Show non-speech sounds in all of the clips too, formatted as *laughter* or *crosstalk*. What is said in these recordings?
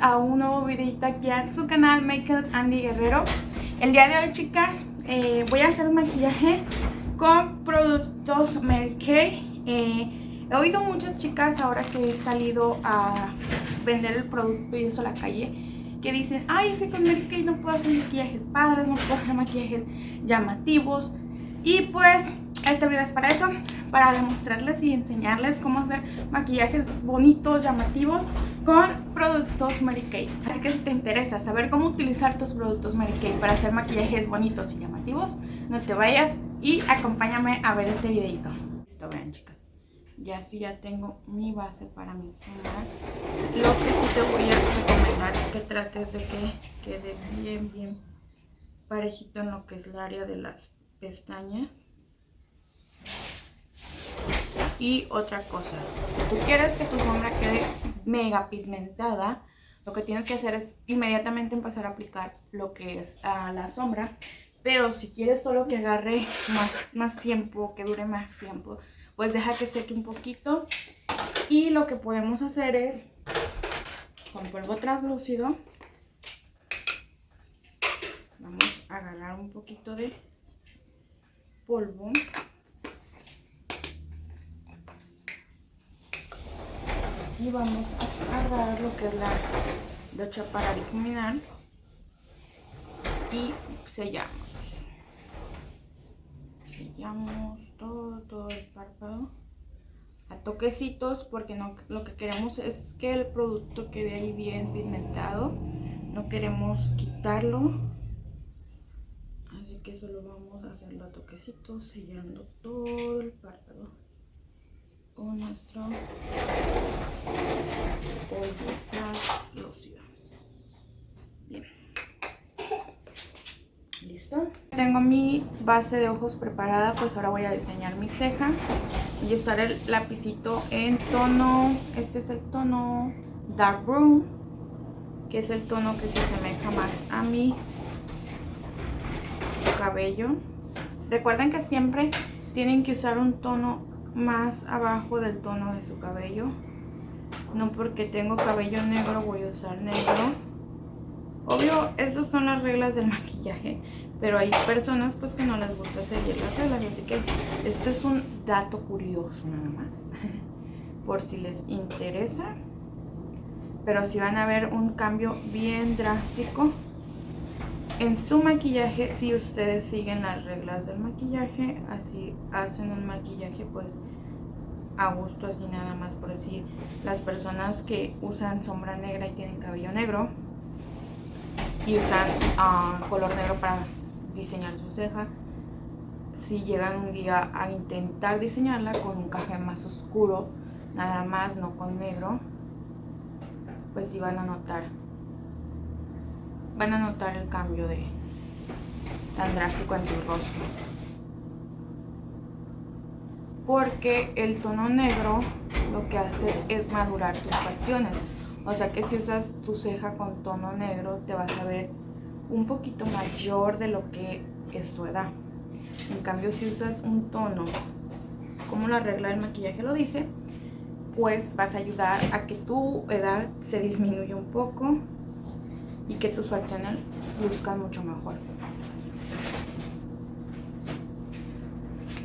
a un nuevo videito aquí a su canal Make Andy Guerrero. El día de hoy chicas eh, voy a hacer un maquillaje con productos Mary Kay eh, He oído muchas chicas ahora que he salido a vender el producto y eso a la calle Que dicen, ay es que con Mary Kay no puedo hacer maquillajes padres, no puedo hacer maquillajes llamativos Y pues este video es para eso para demostrarles y enseñarles cómo hacer maquillajes bonitos, llamativos con productos Mary Kay. Así que si te interesa saber cómo utilizar tus productos Mary Kay para hacer maquillajes bonitos y llamativos, no te vayas y acompáñame a ver este videito. Listo, vean chicas. Ya sí ya tengo mi base para mi sombra. Lo que sí te voy a recomendar es que trates de que quede bien, bien parejito en lo que es el área de las pestañas. Y otra cosa, si tú quieres que tu sombra quede mega pigmentada, lo que tienes que hacer es inmediatamente empezar a aplicar lo que es ah, la sombra. Pero si quieres solo que agarre más, más tiempo, que dure más tiempo, pues deja que seque un poquito. Y lo que podemos hacer es, con polvo translúcido, vamos a agarrar un poquito de polvo. Y vamos a agarrar lo que es la brocha para difuminar y sellamos. Sellamos todo todo el párpado a toquecitos porque no, lo que queremos es que el producto quede ahí bien pigmentado. No queremos quitarlo. Así que solo vamos a hacerlo a toquecitos sellando todo el párpado con nuestro polvo Bien. ¿Listo? Tengo mi base de ojos preparada, pues ahora voy a diseñar mi ceja. Y usar el lapicito en tono, este es el tono Dark Brown, que es el tono que se asemeja más a mi cabello. Recuerden que siempre tienen que usar un tono más abajo del tono de su cabello. No porque tengo cabello negro voy a usar negro. Obvio, estas son las reglas del maquillaje, pero hay personas pues que no les gusta seguir las reglas, así que esto es un dato curioso nada más, *laughs* por si les interesa. Pero si van a ver un cambio bien drástico en su maquillaje si ustedes siguen las reglas del maquillaje así hacen un maquillaje pues a gusto así nada más por decir las personas que usan sombra negra y tienen cabello negro y usan ah, color negro para diseñar su ceja si llegan un día a intentar diseñarla con un café más oscuro nada más no con negro pues sí van a notar van a notar el cambio de tan drástico en su rostro. Porque el tono negro lo que hace es madurar tus facciones. O sea que si usas tu ceja con tono negro te vas a ver un poquito mayor de lo que es tu edad. En cambio si usas un tono, como la regla del maquillaje lo dice, pues vas a ayudar a que tu edad se disminuya un poco y que tus facciones luzcan mucho mejor.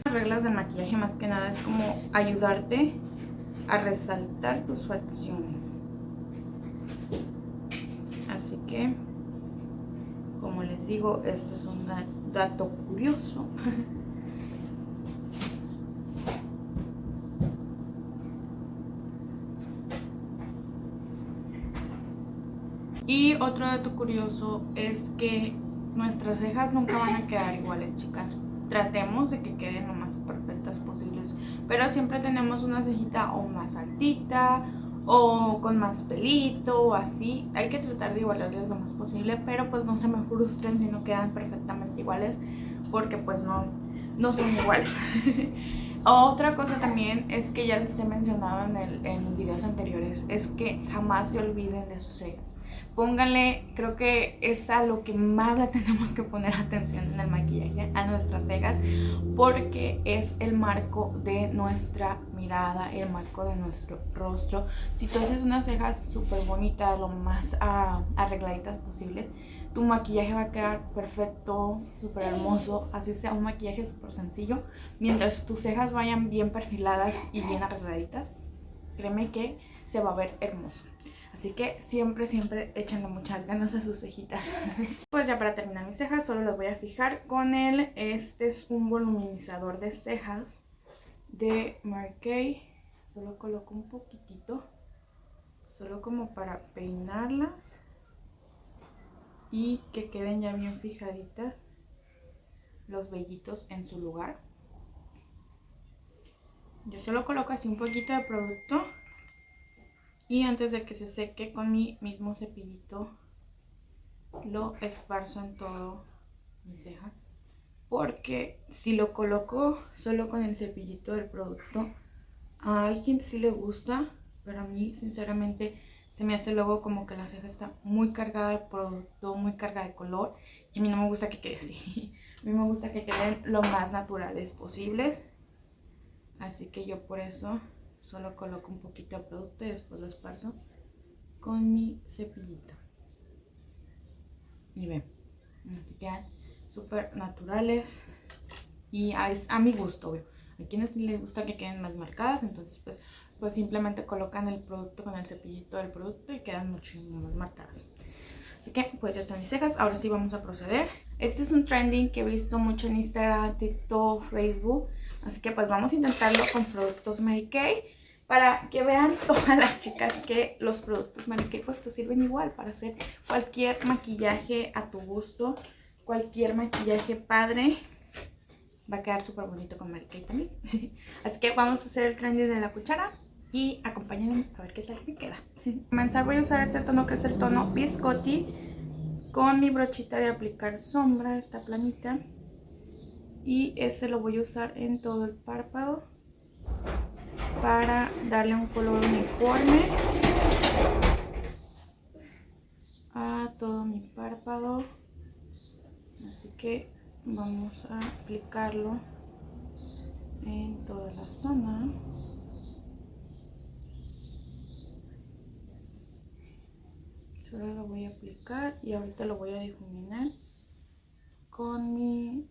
Las reglas de maquillaje más que nada es como ayudarte a resaltar tus facciones. Así que, como les digo, esto es un dato curioso. *laughs* Y otro dato curioso es que nuestras cejas nunca van a quedar iguales, chicas. Tratemos de que queden lo más perfectas posibles, pero siempre tenemos una cejita o más altita o con más pelito o así. Hay que tratar de igualarles lo más posible, pero pues no se me frustren si no quedan perfectamente iguales porque pues no, no son iguales. *laughs* Otra cosa también es que ya les he mencionado en, el, en videos anteriores, es que jamás se olviden de sus cejas pónganle, creo que es a lo que más le *laughs* tenemos que poner atención en el maquillaje, a nuestras cejas, porque es el marco de nuestra mirada, el marco de nuestro rostro. Si tú haces unas cejas súper bonitas, lo más uh, arregladitas posibles, tu maquillaje va a quedar perfecto, súper hermoso, así sea un maquillaje súper sencillo. Mientras tus cejas vayan bien perfiladas y bien arregladitas, créeme que se va a ver hermoso. Así que siempre, siempre échenle muchas ganas a sus cejitas. *laughs* pues ya para terminar mis cejas, solo las voy a fijar con el... Este es un voluminizador de cejas de Marquey. Solo coloco un poquitito. Solo como para peinarlas. Y que queden ya bien fijaditas los vellitos en su lugar. Yo solo coloco así un poquito de producto y antes de que se seque con mi mismo cepillito lo esparzo en todo mi ceja. Porque si lo coloco solo con el cepillito del producto, a quien sí le gusta, pero a mí sinceramente se me hace luego como que la ceja está muy cargada de producto, muy cargada de color. Y a mí no me gusta que quede así. *laughs* A mí me gusta que queden lo más naturales posibles. Así que yo por eso Solo coloco un poquito de producto y después lo esparzo con mi cepillito. Y ven, así quedan súper naturales y a, a, mi gusto, veo. A quienes les gusta que queden más marcadas, entonces pues, pues simplemente colocan el producto con el cepillito del producto y quedan muchísimo más marcadas. Así que pues ya están mis cejas, ahora sí vamos a proceder. Este es un trending que he visto mucho en Instagram, TikTok, Facebook. Así que pues vamos a intentarlo con productos Mary Kay. Para que vean *laughs* todas las chicas que los productos Mary Kay pues te sirven igual para hacer cualquier maquillaje a tu gusto. Cualquier maquillaje padre. Va a quedar súper bonito con Mary Kay también. *laughs* Así que vamos a hacer el trending de la cuchara y acompáñenme a ver qué tal me queda. Para comenzar voy a usar este tono que es el tono Biscotti con mi brochita de aplicar sombra, esta planita. Y ese lo voy a usar en todo el párpado para darle un color uniforme a todo mi párpado. Así que vamos a aplicarlo en toda la zona. Solo lo voy a y ahorita lo voy a difuminar con mi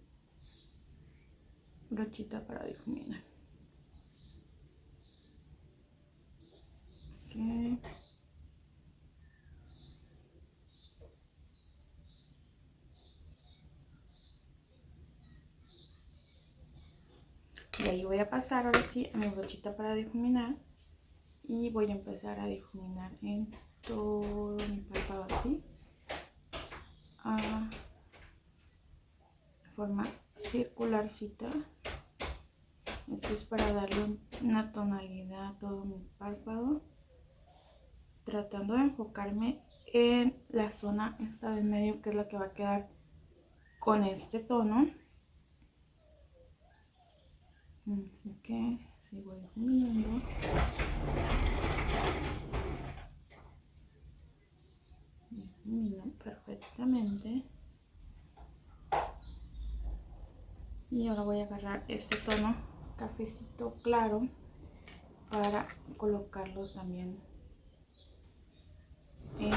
brochita para difuminar. Okay. Y ahí voy a pasar ahora sí a mi brochita para difuminar. Y voy a empezar a difuminar en todo mi párpado así. A forma circularcita. Esto es para darle una tonalidad a todo mi párpado tratando de enfocarme en la zona esta del medio que es la que va a quedar con este tono. Así que sigo difuminando perfectamente. Y ahora voy a agarrar este tono cafecito claro para colocarlo también en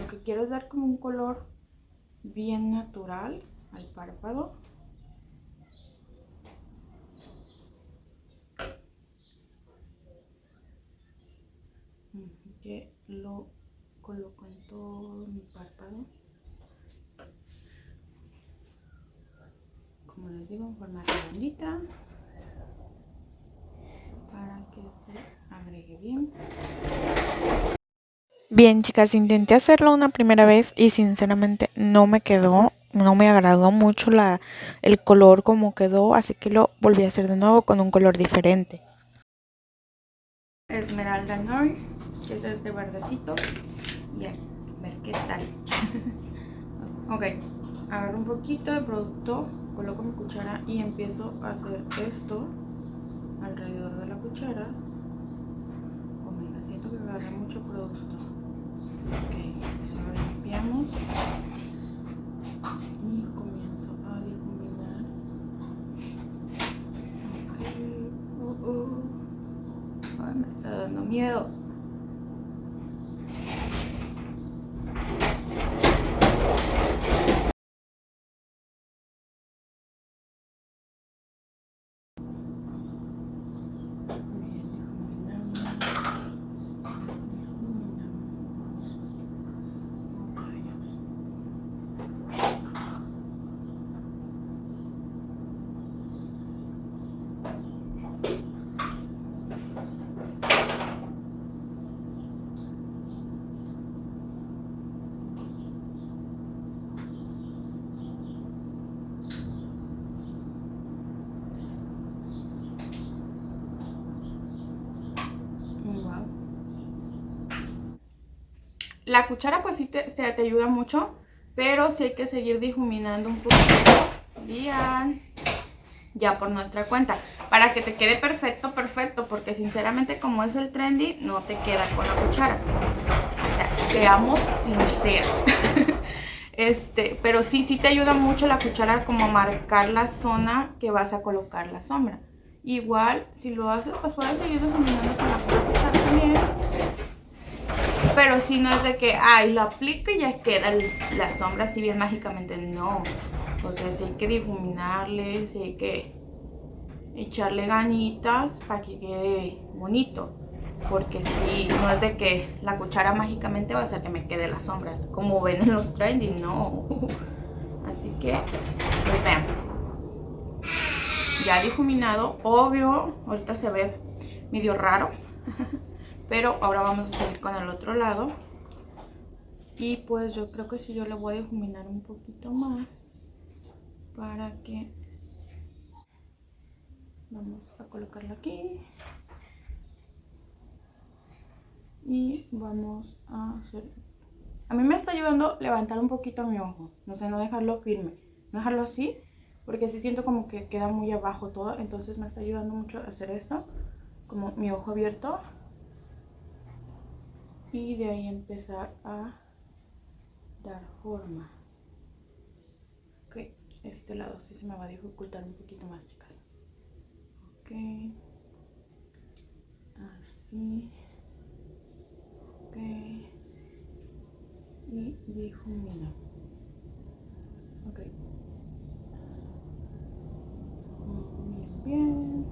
lo que quiero es dar como un color bien natural al párpado. Que lo coloco en todo mi párpado. Como les digo en forma redondita. Para que se agregue bien. Bien chicas intenté hacerlo una primera vez y sinceramente no me quedó no me agradó mucho la, el color como quedó así que lo volví a hacer de nuevo con un color diferente. Esmeralda Nor que es este verdecito y a ver qué tal. *laughs* Ok agarro un poquito de producto coloco mi cuchara y empiezo a hacer esto alrededor de la cuchara. Oh, siento que agarré mucho producto. Ok, ahora limpiamos y comienzo a difuminar ok, uh, uh. miedo. La cuchara pues sí te, ayuda mucho, pero sí hay que seguir difuminando un poquito. Bien. Ya por nuestra cuenta. Para que te quede perfecto, perfecto. Porque sinceramente como es el trendy, no te queda con la cuchara. O sea, seamos sinceros. *laughs* este, pero sí, sí te ayuda mucho la cuchara como marcar la zona que vas a colocar la sombra. Igual, si lo haces, pues puedes seguir difuminando con la cuchara. Pero si no es de que, ay, lo aplico y ya queda la sombra así bien mágicamente. No. O sea, si hay que difuminarle, si hay que echarle ganitas para que quede bonito. Porque si no es de que la cuchara mágicamente va a hacer que me quede la sombra. Como ven en los trending, no. *laughs* Así que, pues vean. Ya difuminado. Obvio, ahorita se ve medio raro. *laughs* Pero ahora vamos a seguir con el otro lado. Y pues yo creo que si yo le voy a difuminar un poquito más. Para que... Vamos a colocarlo aquí. Y vamos a hacer... A mí me está ayudando levantar un poquito mi ojo. No sé, no dejarlo firme. No dejarlo así. Porque así siento como que queda muy abajo todo. Entonces me está ayudando mucho a hacer esto. Como mi ojo abierto y de ahí empezar a dar forma. Ok este lado sí se me va a dificultar un poquito más chicas. Ok. Así. Ok. Y difumino ok. Muy bien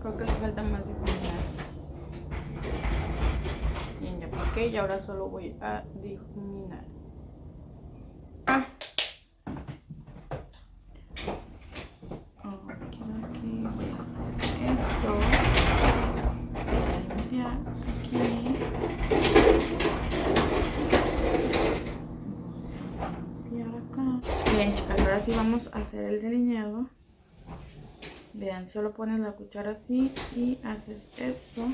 Creo que le falta más difuminar. Porque y ahora solo voy a difuminar. Ah. Aquí, aquí, voy a hacer esto. Limpiar aquí. Limpiar acá. Bien, chicas, ahora sí vamos a hacer el delineado. Vean, solo pones la cuchara así y haces esto.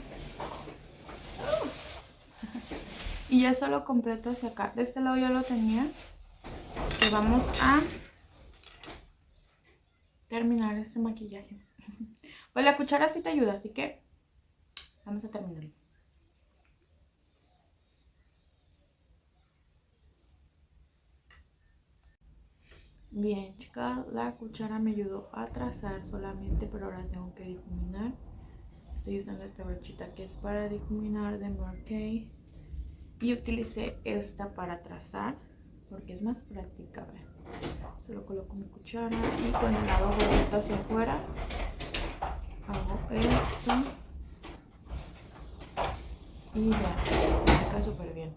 Y ya solo completo hacia acá. De este lado ya lo tenía. Que vamos a terminar este maquillaje. *laughs* Pues la cuchara sí te ayuda, así que vamos a terminarlo. Bien, chicas, la cuchara me ayudó a trazar solamente, pero ahora tengo que difuminar. Estoy usando esta brochita que es para difuminar de Marquee. Y utilicé esta para trazar, porque es más práctica, vean. Solo coloco mi cuchara y con el lado gordito hacia afuera hago esto. Y ya, queda súper bien.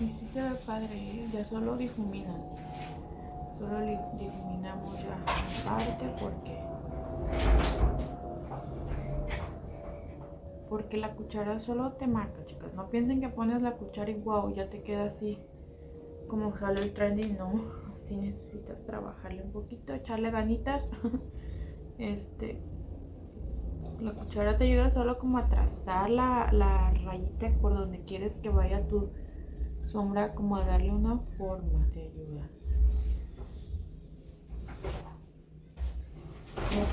Y sí se ve padre, ¿eh? ya solo difuminan. Solo difuminamos ya parte porque... Porque la cuchara solo te marca, chicas. No piensen que pones la cuchara y wow, ya te queda así como sale el trendy. No, si necesitas trabajarle un poquito, echarle ganitas. *laughs* este, la cuchara te ayuda solo como a trazar la, la rayita por donde quieres que vaya tu sombra como a darle una forma te ayuda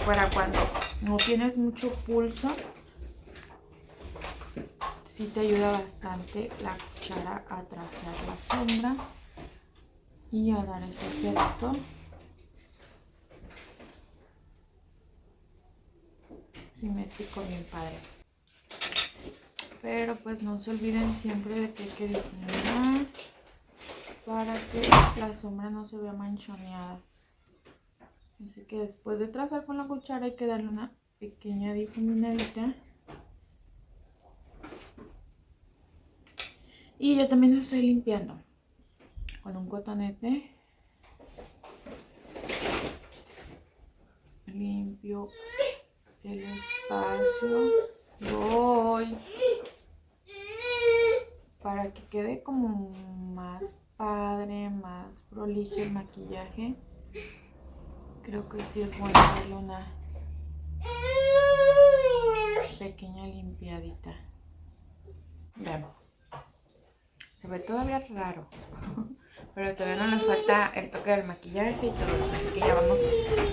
para cuando no tienes mucho pulso. Sí te ayuda bastante la cuchara a trazar la sombra y a dar ese efecto. Simétrico bien padre. Pero pues no se olviden siempre de que hay que difuminar para que la sombra no se vea manchoneada. Así que después de trazar con la cuchara hay que darle una pequeña difuminadita. Y yo también estoy limpiando con un cotonete. Limpio el espacio. Voy para que quede como más padre, más prolijo el maquillaje. Creo que sí es bueno darle una pequeña limpiadita. Veamos. Se ve todavía raro. *laughs* Pero todavía no nos falta el toque del maquillaje y todo eso. Así que ya vamos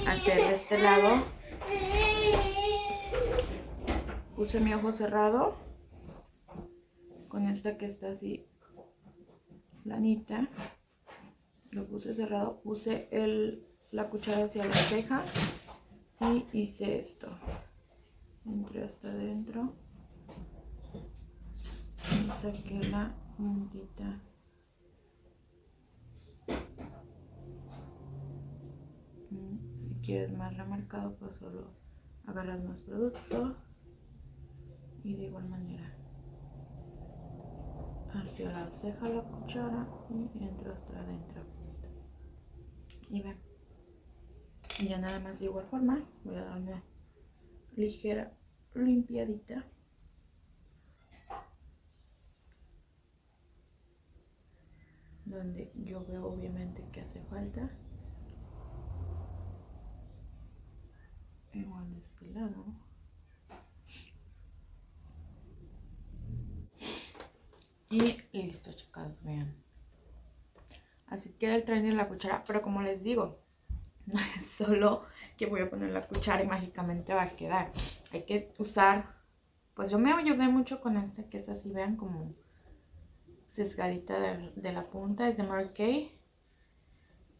a hacer de este lado. Puse mi ojo cerrado. Con esta que está así planita. Lo puse cerrado. Puse el la cuchara hacia la ceja y hice esto. Entré hasta adentro y saqué la Mm, si quieres más remarcado, pues solo agarras más producto. Y de igual manera hacia la ceja la cuchara y entro hasta adentro. Y ven y ya nada más de igual forma voy a dar ligera limpiadita. Donde yo veo obviamente que hace falta. Igual de este lado. Y listo chicas, vean. Así queda el trainer la cuchara, pero como les digo, *laughs* no es solo que voy a poner la cuchara y mágicamente va a quedar. Hay que usar, pues yo me ayudé mucho con esta que es así, vean como sesgadita de, la punta, es de Mary Kay.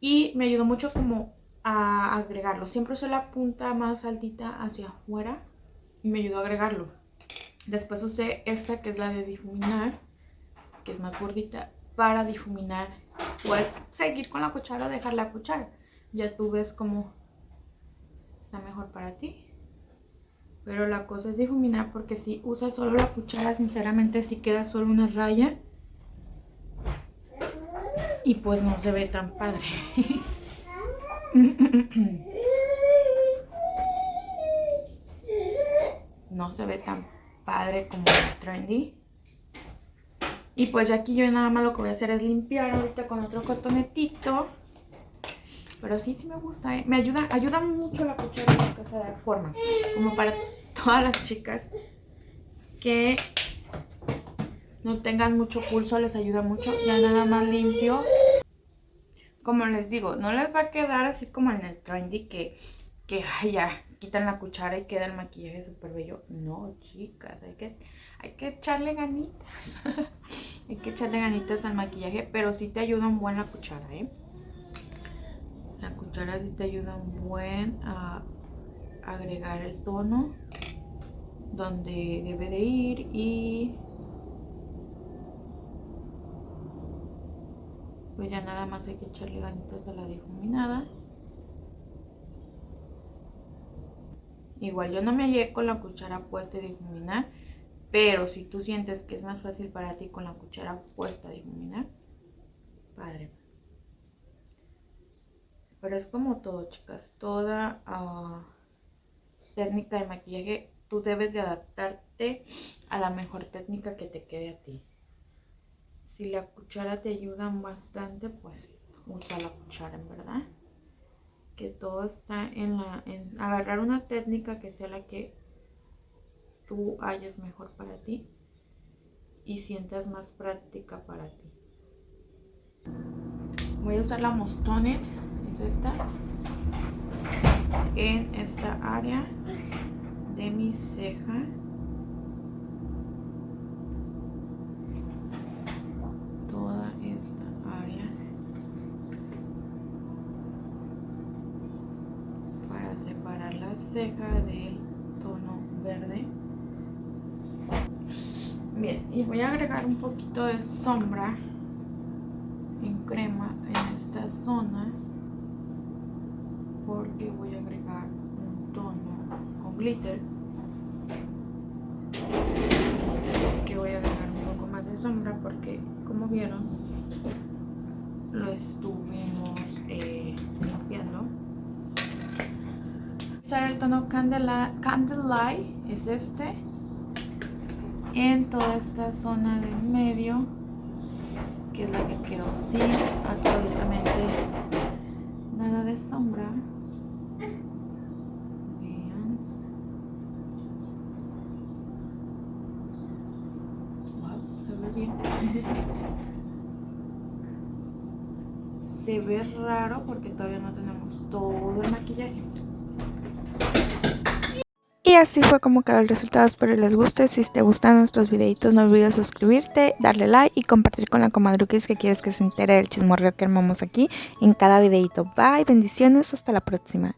Y me ayudó mucho como a agregarlo. Siempre usé la punta más altita hacia afuera y me ayudó a agregarlo. Después usé esta que es la de difuminar, que es más gordita, para difuminar. Puedes seguir con la cuchara o dejar la cuchara ya tú ves cómo está mejor para ti. Pero la cosa es difuminar porque si usas solo la cuchara, sinceramente si queda solo una raya. Y pues no se ve tan padre. *laughs* no se ve tan padre como el trendy. Y pues ya aquí yo nada más lo que voy a hacer es limpiar ahorita con otro cotonetito. Pero sí, sí me gusta, ¿eh? Me ayuda, ayuda mucho la cuchara en casa de forma. Como para todas las chicas que no tengan mucho pulso, les ayuda mucho. Ya nada más limpio. Como les digo, no les va a quedar así como en el trendy que, que ya, quitan la cuchara y queda el maquillaje súper bello. No, chicas, hay que, hay que echarle ganitas. *laughs* hay que echarle ganitas al maquillaje, pero sí te ayuda un buen la cuchara, ¿eh? La cuchara sí te ayuda un buen a agregar el tono donde debe de ir y pues ya nada más hay que echarle ganitas a la difuminada igual yo no me hallé con la cuchara puesta a difuminar pero si tú sientes que es más fácil para ti con la cuchara puesta a difuminar padre pero es como todo, chicas. Toda ah, técnica de maquillaje, tú debes de adaptarte a la mejor técnica que te quede a ti. Si la cuchara te ayuda bastante, pues usa la cuchara, en verdad. Que todo está en, la, en agarrar una técnica que sea la que tú hayas mejor para ti y sientas más práctica para ti. Voy a usar la Mostonet es esta en esta área de mi ceja. Toda esta área. Para separar la ceja del tono verde. Bien, y voy a agregar un poquito de sombra en crema en esta zona porque voy a agregar un tono con glitter que voy a agregar un poco más de sombra porque como vieron lo estuvimos eh, usar el tono Candlelight, Candlelight es este en toda esta zona de medio que es la que quedó sin absolutamente nada de sombra. Vean. Se ve bien. *laughs* Se ve raro porque todavía no tenemos todo el maquillaje así fue como quedó el resultado, espero les guste, si te gustan nuestros videitos no olvides suscribirte, darle like y compartir con la comadruquis que quieres que se entere del chismorreo que armamos aquí en cada videito. Bye, bendiciones, hasta la próxima.